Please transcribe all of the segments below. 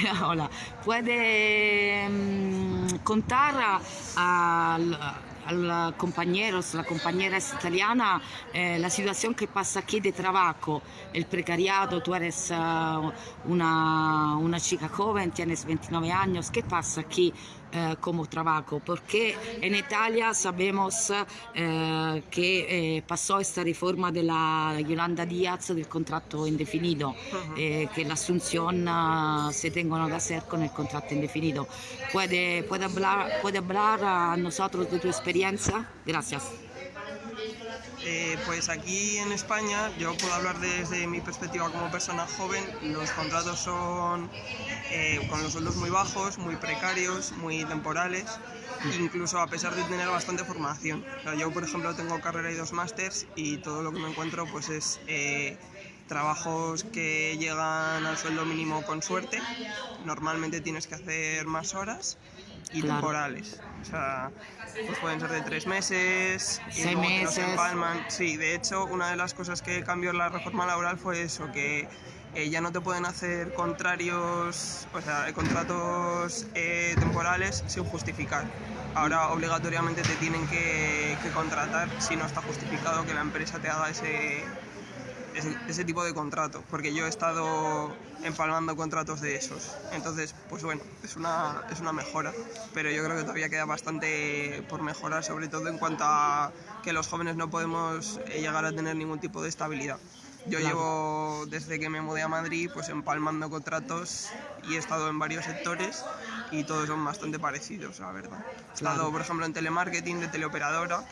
hola, puede mm, contar al, al compañero, la compañera italiana, eh, la situación que pasa aquí de trabajo, el precariado, tú eres uh, una, una chica joven, tienes 29 años, ¿qué pasa aquí eh, como trabajo? Porque en Italia sabemos eh, que eh, pasó esta reforma de la Yolanda Díaz del contrato indefinido, eh, que la asunción uh, se tengan que hacer con el contrato indefinido. ¿Puede, puede, hablar, ¿Puede hablar a nosotros de tu experiencia? Gracias. Eh, pues aquí en España, yo puedo hablar desde mi perspectiva como persona joven, los contratos son eh, con los sueldos muy bajos, muy precarios, muy temporales, incluso a pesar de tener bastante formación. Yo, por ejemplo, tengo carrera y dos másters y todo lo que me encuentro pues es eh, trabajos que llegan al sueldo mínimo con suerte, normalmente tienes que hacer más horas y Claro. temporales. O sea, pues pueden ser de tres meses, y Seis luego meses. empalman. Sí, de hecho, una de las cosas que cambió la reforma laboral fue eso, que eh, ya no te pueden hacer contrarios, o sea, contratos eh, temporales sin justificar. Ahora obligatoriamente te tienen que, que contratar si no está justificado que la empresa te haga ese, ese, ese tipo de contrato, porque yo he estado empalmando contratos de esos. Entonces, pues bueno, es una, es una mejora, pero yo creo que todavía queda bastante por mejorar, sobre todo en cuanto a que los jóvenes no podemos eh, llegar a tener ningún tipo de estabilidad. Yo Claro. llevo desde que me mudé a Madrid pues empalmando contratos y he estado en varios sectores y todos son bastante parecidos, la verdad. He estado, Claro. por ejemplo, en telemarketing de teleoperadora,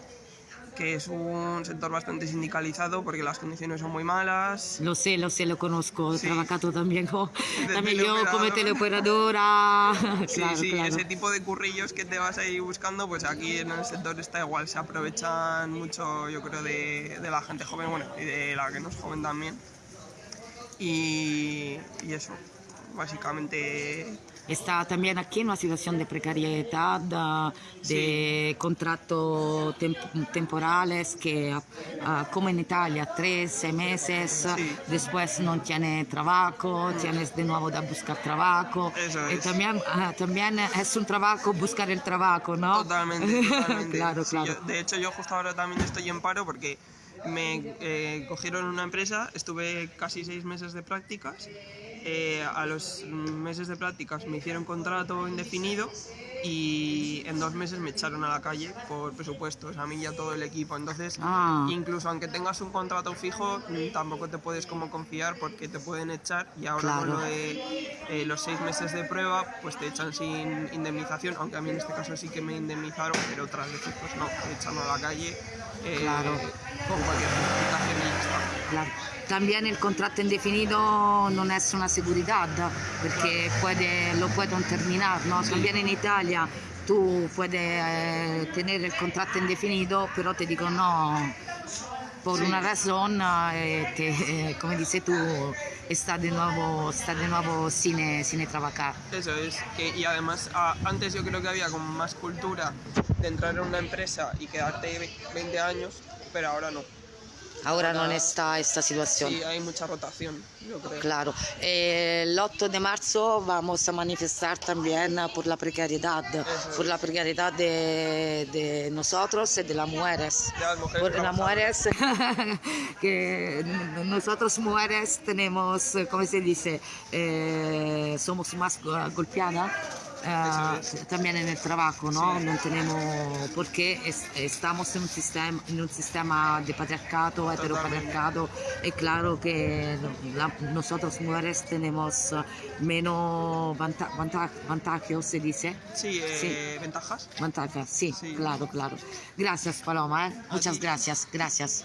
que es un sector bastante sindicalizado porque las condiciones son muy malas. Lo sé, lo sé, lo conozco, he Sí. trabajado también, co- De también yo como teleoperadora. Sí, claro, sí, claro. ese tipo de currillos que te vas ahí buscando, pues aquí en el sector está igual, se aprovechan mucho, yo creo, de, de la gente joven, bueno, y de la que no es joven también. Y, y eso, básicamente Está también aquí en una situación de precariedad, de contratos tem- temporales que, ah, como en Italia, tres, seis meses, Sí. después no tiene trabajo, tienes de nuevo de buscar trabajo. Eso Y es. también, ah, también es un trabajo buscar el trabajo, ¿no? Totalmente, totalmente. claro, Sí, claro. yo- de hecho, yo justo ahora también estoy en paro porque me eh, cogieron una empresa, estuve casi seis meses de prácticas. Eh, a los meses de prácticas me hicieron contrato indefinido y en dos meses me echaron a la calle por presupuestos, a mí y a todo el equipo. Entonces, Ah. incluso aunque tengas un contrato fijo, tampoco te puedes como confiar porque te pueden echar y ahora con Claro. lo de eh, los seis meses de prueba, pues te echan sin indemnización, aunque a mí en este caso sí que me indemnizaron, pero otras veces pues no, te echan a la calle eh, Claro. con cualquier justificación y ya está. Claro. También el contrato indefinido no es una seguridad porque puede, lo pueden terminar, ¿no? También en Italia tú puedes eh, tener el contrato indefinido, pero te digo no, por una razón, eh, te, eh, como dices tú, está de nuevo, está de nuevo sin, sin trabajar. Eso es, que, y además a- antes yo creo que había como más cultura de entrar en una empresa y quedarte ve- 20 años, pero ahora no. Ahora no está esta situación. Sí, hay mucha rotación, yo creo. Claro, Eh, el 8 de marzo vamos a manifestar también por la precariedad, Eso por es. la precariedad de, de nosotros y de las mujeres. De las mujeres Por las mujeres, que nosotros mujeres tenemos, como se dice, Eh, somos más go- golpeadas. Eso también en el trabajo, ¿no? Sí. No tenemos, porque es- estamos en un sistema, en un sistema de patriarcado, heteropatriarcado, es claro que la- nosotros mujeres tenemos eh, menos vanta, vanta- se dice. Sí, eh, ventajas. Ventajas, sí, Sí. claro, claro. Gracias, Paloma, ¿eh? muchas gracias, gracias.